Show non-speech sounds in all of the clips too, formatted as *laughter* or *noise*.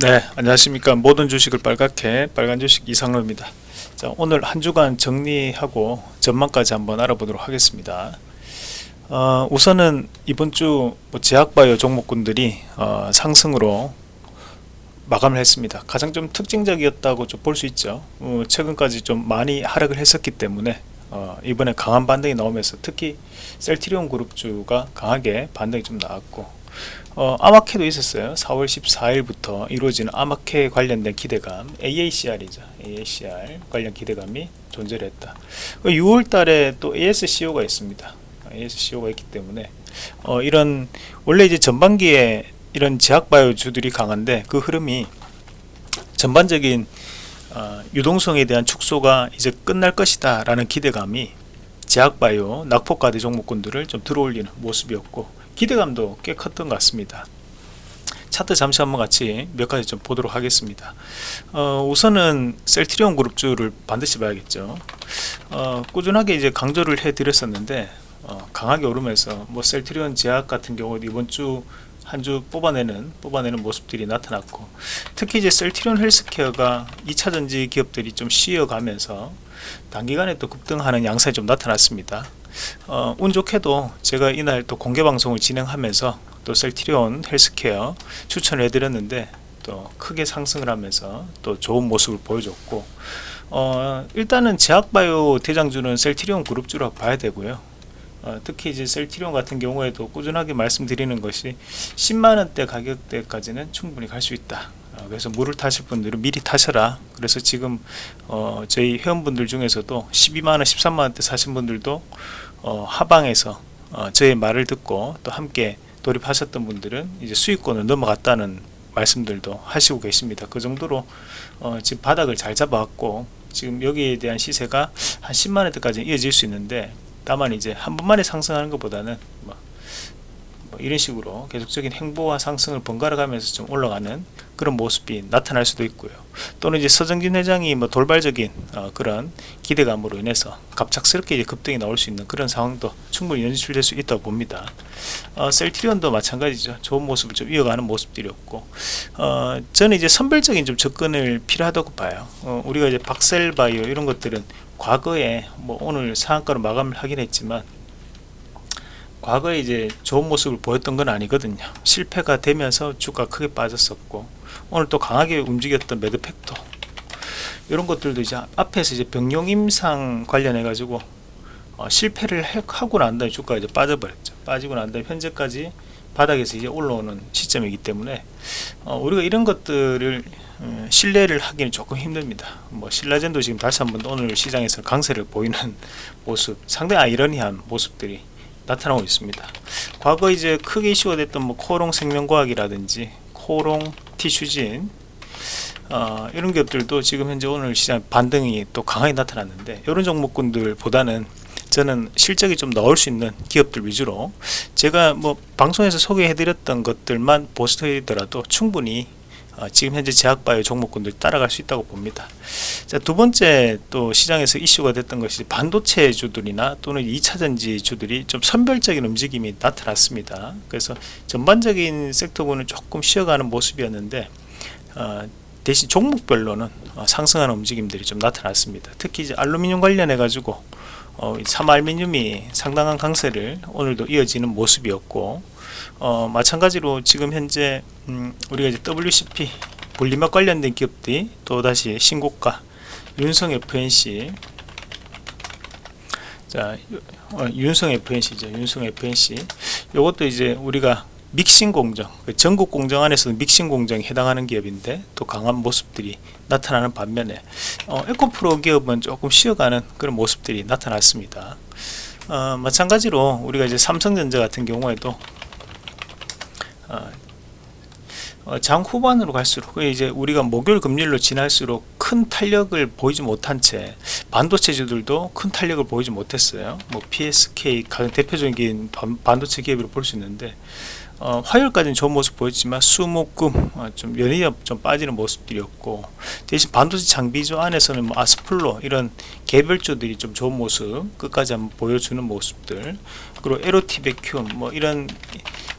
네 안녕하십니까. 모든 주식을 빨갛게 빨간 주식 이상로입니다. 자 오늘 한 주간 정리하고 전망까지 한번 알아보도록 하겠습니다. 어, 우선은 이번 주 뭐 제약바이오 종목군들이 어, 상승으로 마감을 했습니다. 가장 좀 특징적이었다고 좀 볼 수 있죠. 어, 최근까지 좀 많이 하락을 했었기 때문에 어, 이번에 강한 반등이 나오면서 특히 셀트리온 그룹주가 강하게 반등이 좀 나왔고 어, 아마케도 있었어요. 4월 14일부터 이루어지는 아마케 관련된 기대감 AACR이죠. AACR 관련 기대감이 존재를 했다. 6월 그 달에 또 ASCO가 있습니다. ASCO가 있기 때문에 어, 이런 원래 이제 전반기에 이런 제약바이오주들이 강한데 그 흐름이 전반적인 어, 유동성에 대한 축소가 이제 끝날 것이다 라는 기대감이 제약바이오 낙폭가대 종목군들을 좀 들어올리는 모습이었고 기대감도 꽤 컸던 것 같습니다. 차트 잠시 한번 같이 몇 가지 좀 보도록 하겠습니다. 어, 우선은 셀트리온 그룹주를 반드시 봐야겠죠. 어, 꾸준하게 이제 강조를 해 드렸었는데 어, 강하게 오르면서 뭐 셀트리온 제약 같은 경우 이번 주 한주 뽑아내는 뽑아내는 모습들이 나타났고 특히 이제 셀트리온 헬스케어가 2차전지 기업들이 좀 쉬어가면서 단기간에 또 급등하는 양상이 좀 나타났습니다 어, 운 좋게도 제가 이날 또 공개 방송을 진행하면서 또 셀트리온 헬스케어 추천을 해드렸는데 또 크게 상승을 하면서 또 좋은 모습을 보여줬고 어, 일단은 제약바이오 대장주는 셀트리온 그룹주라고 봐야 되고요. 어, 특히 이제 셀트리온 같은 경우에도 꾸준하게 말씀드리는 것이 10만원대 가격대까지는 충분히 갈 수 있다. 어, 그래서 물을 타실 분들은 미리 타셔라. 그래서 지금 어, 저희 회원분들 중에서도 12만원 13만원대 사신 분들도 어, 하방에서 어, 저의 말을 듣고 또 함께 돌입하셨던 분들은 이제 수익권을 넘어갔다는 말씀들도 하시고 계십니다. 그 정도로 어, 지금 바닥을 잘 잡아왔고 지금 여기에 대한 시세가 한 10만원대까지 이어질 수 있는데 다만 이제 한 번만에 상승하는 것보다는 이런 식으로 계속적인 행보와 상승을 번갈아 가면서 좀 올라가는 그런 모습이 나타날 수도 있고요. 또는 이제 서정진 회장이 뭐 돌발적인 어, 그런 기대감으로 인해서 갑작스럽게 이제 급등이 나올 수 있는 그런 상황도 충분히 연출될 수 있다고 봅니다. 어, 셀트리온도 마찬가지죠. 좋은 모습을 좀 이어가는 모습들이었고. 어, 저는 이제 선별적인 좀 접근을 필요하다고 봐요. 어, 우리가 이제 박셀바이오 이런 것들은 과거에 뭐 오늘 상한가로 마감을 하긴 했지만 과거에 이제 좋은 모습을 보였던 건 아니거든요. 실패가 되면서 주가 크게 빠졌었고 오늘 또 강하게 움직였던 메드팩토 이런 것들도 이제 앞에서 이제 병용 임상 관련해 가지고 어, 실패를 하고 난 다음에 주가가 이제 빠져버렸죠. 빠지고 난 다음에 현재까지 바닥에서 이제 올라오는 시점이기 때문에 어, 우리가 이런 것들을 음, 신뢰를 하기는 조금 힘듭니다. 뭐 신라젠도 지금 다시 한번 오늘 시장에서 강세를 보이는 *laughs* 모습 상당히 아이러니한 모습들이 나타나고 있습니다. 과거 이제 크게 이슈가 됐던 뭐 코롱 생명과학이라든지 코롱 티슈진 어, 이런 기업들도 지금 현재 오늘 시장 반등이 또 강하게 나타났는데 이런 종목군들보다는 저는 실적이 좀 나올 수 있는 기업들 위주로 제가 뭐 방송에서 소개해 드렸던 것들만 보스트더라도 충분히 어, 지금 현재 제약바이오 종목군들 따라갈 수 있다고 봅니다. 자, 두 번째 또 시장에서 이슈가 됐던 것이 반도체 주들이나 또는 2차전지 주들이 좀 선별적인 움직임이 나타났습니다. 그래서 전반적인 섹터군은 조금 쉬어가는 모습이었는데 어, 대신 종목별로는 어, 상승하는 움직임들이 좀 나타났습니다. 특히 이제 알루미늄 관련해 가지고 어, 삼알미늄이 상당한 강세를 오늘도 이어지는 모습이었고 어, 마찬가지로 지금 현재 음, 우리가 이제 WCP 분리막 관련된 기업들이 또다시 신고가 윤성 FNC 자 어, 윤성 FNC죠 윤성 FNC 요것도 이제 우리가 믹싱 공정 그 전국 공정 안에서도 믹싱 공정에 해당하는 기업인데 또 강한 모습들이 나타나는 반면에 어, 에코프로 기업은 조금 쉬어가는 그런 모습들이 나타났습니다. 어, 마찬가지로 우리가 이제 삼성전자 같은 경우에도 어, 어, 장 후반으로 갈수록 이제 우리가 목요일 금요일로 지날수록 큰 탄력을 보이지 못한 채 반도체주들도 큰 탄력을 보이지 못했어요. 뭐 PSK 가장 대표적인 반도체 기업으로 볼 수 있는데 어, 화요일까지는 좋은 모습 보였지만 수목금 어, 좀 연이업 좀 빠지는 모습들이었고 대신 반도체 장비주 안에서는 뭐 아스플로 이런 개별주들이 좀 좋은 모습 끝까지 한번 보여주는 모습들 그리고 에로티 베큐um 뭐 이런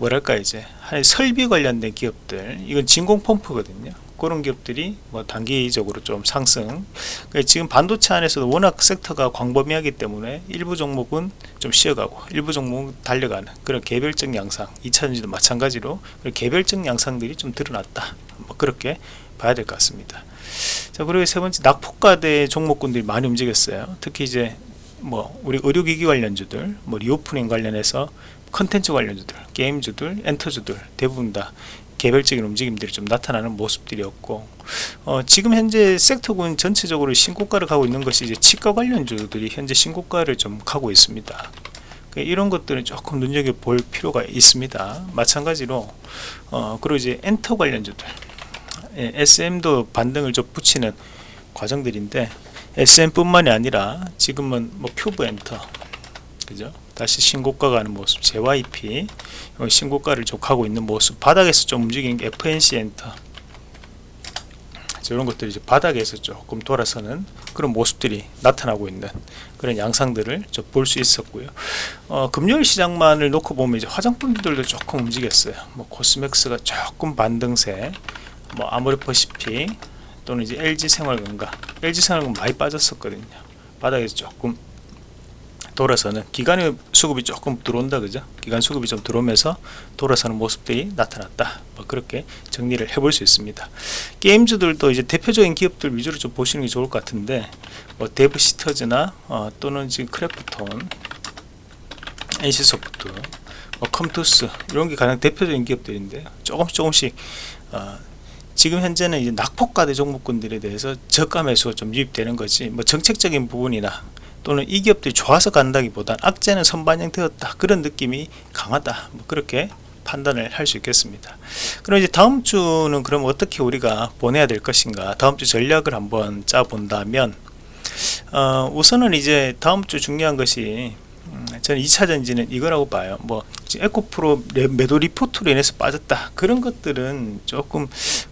뭐랄까 이제 한 설비 관련된 기업들 이건 진공 펌프거든요. 그런 기업들이 뭐 단기적으로 좀 상승. 그러니까 지금 반도체 안에서도 워낙 sector가 광범위하기 때문에 일부 종목은 좀 쉬어가고 일부 종목은 달려가는 그런 개별적 양상 2차전지도 마찬가지로 개별적 양상들이 좀 드러났다. 뭐 그렇게 봐야 될 것 같습니다. 자 그리고 세 번째 낙폭과대 종목군들이 많이 움직였어요. 특히 이제 뭐 우리 의료기기 관련주들 뭐 reopening 관련해서 컨텐츠 관련주들 게임주들 엔터주들 대부분 다 개별적인 움직임들이 좀 나타나는 모습들이었고 어, 지금 현재 sector군 전체적으로 신고가를 가고 있는 것이 이제 치과 관련주들이 현재 신고가를 좀 가고 있습니다. 그러니까 이런 것들은 조금 눈여겨볼 필요가 있습니다. 마찬가지로 어, 그리고 이제 엔터 관련주들 예, SM도 반등을 좀 붙이는 과정들인데 SM 뿐만이 아니라 지금은 뭐 큐브 엔터 그죠 다시 신고가 가는 모습 JYP 신고가를 좀 가고 있는 모습 바닥에서 좀 움직이는 게 FNC 엔터 이런 것들이 이제 바닥에서 조금 돌아서는 그런 모습들이 나타나고 있는 그런 양상들을 좀볼수 있었고요. 어, 금요일 시장만을 놓고 보면 이제 화장품들도 조금 움직였어요. 뭐 코스맥스가 조금 반등세, 뭐 아모레퍼시픽 또는 이제 LG 생활건강, LG 생활건강 많이 빠졌었거든요. 바닥에서 조금 돌아서는 기관의 수급이 조금 들어온다 그죠? 기관 수급이 좀 들어오면서 돌아서는 모습들이 나타났다. 뭐 그렇게 정리를 해볼 수 있습니다. 게임주들도 이제 대표적인 기업들 위주로 좀 보시는 게 좋을 것 같은데 뭐 데브시스터즈나 어, 또는 지금 크래프톤 NC소프트 뭐 컴투스 이런 게 가장 대표적인 기업들인데 조금씩 조금씩 어, 지금 현재는 이제 낙폭과대 종목군들에 대해서 저가 매수가 좀 유입되는 거지 뭐 정책적인 부분이나 또는 이 기업들이 좋아서 간다기보단 악재는 선반영되었다. 그런 느낌이 강하다. 뭐 그렇게 판단을 할 수 있겠습니다. 그럼 이제 다음 주는 그럼 어떻게 우리가 보내야 될 것인가? 다음 주 전략을 한번 짜 본다면 어, 우선은 이제 다음 주 중요한 것이 음, 저는 2차 전지는 이거라고 봐요. 뭐 에코프로 매도 리포트로 인해서 빠졌다. 그런 것들은 조금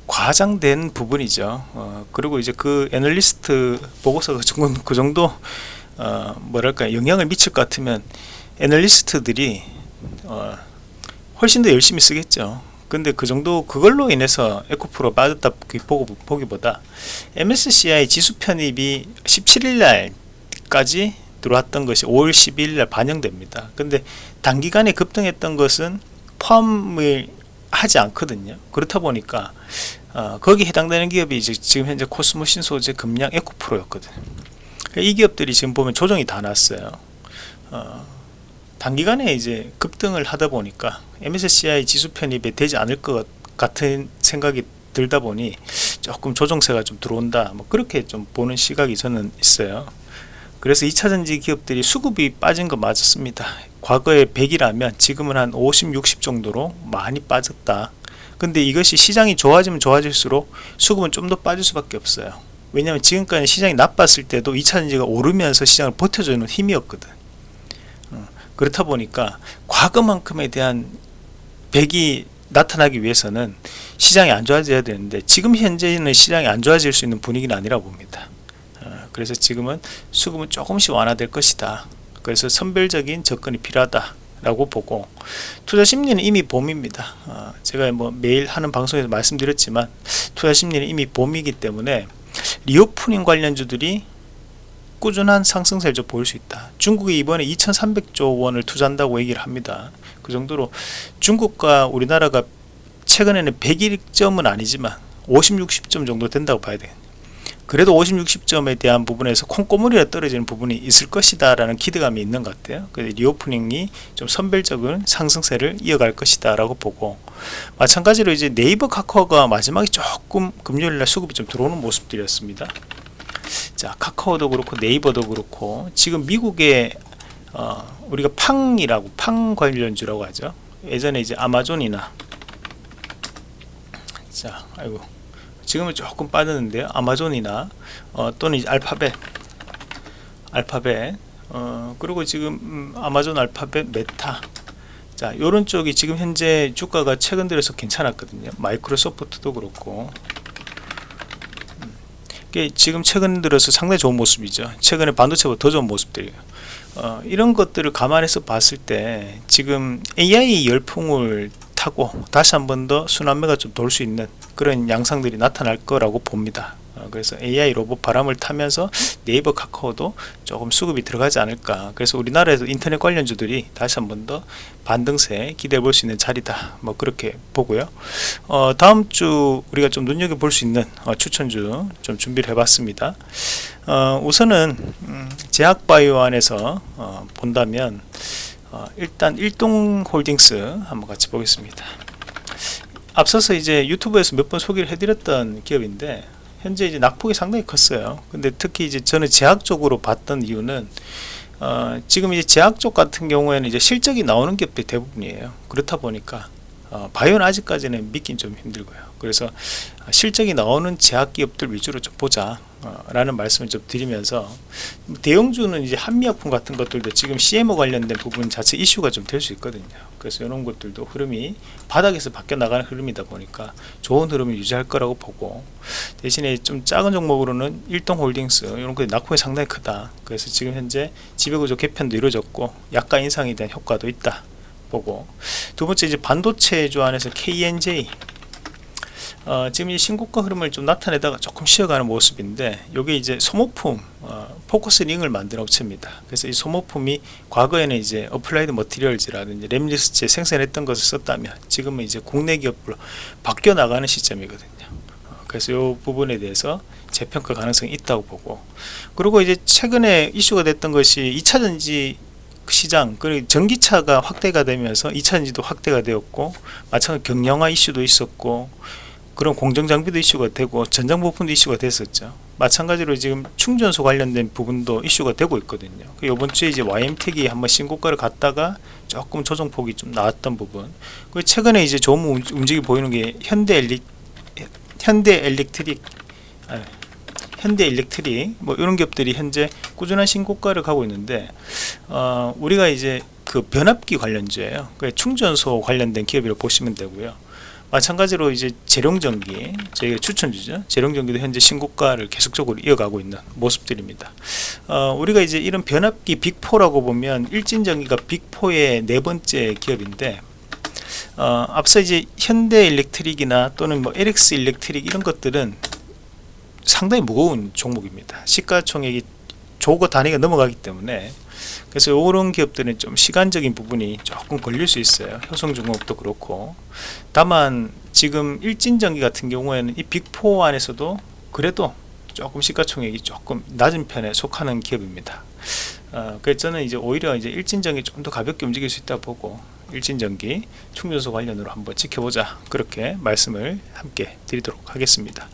과장된 부분이죠. 어, 그리고 이제 그 애널리스트 보고서가 그 정도 어, 뭐랄까 영향을 미칠 것 같으면 애널리스트들이 어, 훨씬 더 열심히 쓰겠죠. 근데 그 정도 그걸로 인해서 에코프로 빠졌다 보고, 보기 보다 MSCI 지수 편입이 17일 날까지 들어왔던 것이 5월 12일 날 반영됩니다. 근데 단기간에 급등했던 것은 포함을 하지 않거든요. 그렇다 보니까 어, 거기 해당되는 기업이 이제 지금 현재 코스모신 소재 금량 에코프로였거든요 이 기업들이 지금 보면 조정이 다 났어요. 어, 단기간에 이제 급등을 하다 보니까 MSCI 지수 편입에 되지 않을 것 같은 생각이 들다 보니 조금 조정세가 좀 들어온다. 뭐 그렇게 좀 보는 시각이 저는 있어요. 그래서 2차전지 기업들이 수급이 빠진 거 맞았습니다. 과거에 100이라면 지금은 한 50, 60 정도로 많이 빠졌다. 근데 이것이 시장이 좋아지면 좋아질수록 수급은 좀 더 빠질 수밖에 없어요 왜냐하면 지금까지 시장이 나빴을 때도 2차전지가 오르면서 시장을 버텨주는 힘이었거든. 어, 그렇다 보니까 과거만큼에 대한 백이 나타나기 위해서는 시장이 안 좋아져야 되는데 지금 현재는 시장이 안 좋아질 수 있는 분위기는 아니라 봅니다. 어, 그래서 지금은 수급은 조금씩 완화될 것이다. 그래서 선별적인 접근이 필요하다 라고 보고 투자 심리는 이미 봄입니다. 어, 제가 뭐 매일 하는 방송에서 말씀드렸지만 투자 심리는 이미 봄이기 때문에 reopening 관련주들이 꾸준한 상승세를 좀 보일 수 있다. 중국이 이번에 2300조 원을 투자한다고 얘기를 합니다. 그 정도로 중국과 우리나라가 최근에는 100점은 아니지만 50, 60점 정도 된다고 봐야 돼요 그래도 50, 60점에 대한 부분에서 콩고물이라 떨어지는 부분이 있을 것이다 라는 기대감이 있는 것 같아요. 그래서 reopening이 좀 선별적인 상승세를 이어갈 것이다 라고 보고 마찬가지로 이제 네이버 카카오가 마지막에 조금 금요일날 수급이 좀 들어오는 모습들이었습니다. 자 카카오도 그렇고 네이버도 그렇고 지금 미국의 어, 우리가 팡이라고 팡 관련주라고 하죠. 예전에 이제 아마존이나 자 아이고 지금은 조금 빠졌는데요 아마존이나 어, 또는 알파벳 알파벳 어, 그리고 지금 음, 아마존 알파벳 메타 자 요런 쪽이 지금 현재 주가가 최근 들어서 괜찮았거든요 마이크로소프트도 그렇고 음, 지금 최근 들어서 상당히 좋은 모습이죠. 최근에 반도체보다 더 좋은 모습들이에요. 어, 이런 것들을 감안해서 봤을 때 지금 AI 열풍을 타고 다시 한 번 더 순환매가 좀 돌 수 있는 그런 양상들이 나타날 거라고 봅니다. 어, 그래서 AI 로봇 바람을 타면서 네이버 카카오도 조금 수급이 들어가지 않을까. 그래서 우리나라에서 인터넷 관련주들이 다시 한 번 더 반등세 기대해 볼 수 있는 자리다. 뭐 그렇게 보고요. 어, 다음 주 우리가 좀 눈여겨볼 수 있는 어, 추천주 좀 준비를 해 봤습니다. 어, 우선은 음, 제약바이오 안에서 어, 본다면 어, 일단 일동홀딩스 한번 같이 보겠습니다 앞서서 이제 유튜브에서 몇 번 소개를 해드렸던 기업인데 현재 이제 낙폭이 상당히 컸어요. 근데 특히 이제 저는 제약 쪽으로 봤던 이유는 어, 지금 이제 제약 쪽 같은 경우에는 이제 실적이 나오는 기업들이 대부분이에요. 그렇다 보니까 어, 바이오는 아직까지는 믿긴 좀 힘들고요. 그래서 실적이 나오는 제약 기업들 위주로 좀 보자 어, 라는 말씀을 좀 드리면서 대형주는 이제 한미약품 같은 것들도 지금 CMO 관련된 부분 자체 이슈가 좀 될 수 있거든요. 그래서 이런 것들도 흐름이 바닥에서 바뀌어 나가는 흐름이다 보니까 좋은 흐름을 유지할 거라고 보고 대신에 좀 작은 종목으로는 일동홀딩스 이런 것이 낙폭이 상당히 크다. 그래서 지금 현재 지배구조 개편도 이루어졌고 약간 인상에 대한 효과도 있다 보고 두 번째 이제 반도체주 안에서 KNJ 어, 지금 이 신고가 흐름을 좀 나타내다가 조금 쉬어가는 모습인데 이게 이제 소모품 어, 포커스 링을 만든 업체입니다. 그래서 이 소모품이 과거에는 이제 어플라이드 머티리얼즈라든지 램리서치에 생산했던 것을 썼다면 지금은 이제 국내 기업으로 바뀌어 나가는 시점이거든요. 어, 그래서 이 부분에 대해서 재평가 가능성이 있다고 보고. 그리고 이제 최근에 이슈가 됐던 것이 2차전지 시장 그리고 전기차가 확대가 되면서 2차전지도 확대가 되었고 마찬가지로 경량화 이슈도 있었고 그런 공정장비도 이슈가 되고 전장 부품도 이슈가 됐었죠. 마찬가지로 지금 충전소 관련된 부분도 이슈가 되고 있거든요. 그 이번 주에 이제 YM텍이 한번 신고가를 갔다가 조금 조정폭이 좀 나왔던 부분. 그 최근에 이제 좋은 움직이 보이는 게 현대 엘릭 현대 엘렉트릭 아, 현대 일렉트릭 뭐 이런 기업들이 현재 꾸준한 신고가를 가고 있는데 어, 우리가 이제 그 변압기 관련주예요. 그 충전소 관련된 기업이라고 보시면 되고요 마찬가지로 이제 재룡전기 저희가 추천주죠. 재룡전기도 현재 신고가를 계속적으로 이어가고 있는 모습들입니다. 어, 우리가 이제 이런 변압기 빅4라고 보면 일진전기가 빅4의 네 번째 기업인데 어, 앞서 이제 현대 일렉트릭이나 또는 뭐 LX 일렉트릭 이런 것들은 상당히 무거운 종목입니다. 시가총액이 조거 단위가 넘어가기 때문에 그래서 이런 기업들은 좀 시간적인 부분이 조금 걸릴 수 있어요. 효성중공업도 그렇고. 다만 지금 일진전기 같은 경우에는 이 빅4 안에서도 그래도 조금 시가총액이 조금 낮은 편에 속하는 기업입니다. 어, 그래서 저는 이제 오히려 이제 일진전기 좀 더 가볍게 움직일 수 있다 보고 일진전기 충전소 관련으로 한번 지켜보자. 그렇게 말씀을 함께 드리도록 하겠습니다.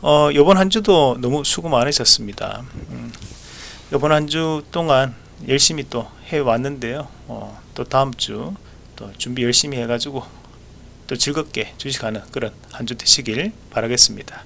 어, 이번 한 주도 너무 수고 많으셨습니다. 음, 이번 한 주 동안 열심히 또 해왔는데요. 어, 또 다음주 또 준비 열심히 해가지고 또 즐겁게 주식하는 그런 한 주 되시길 바라겠습니다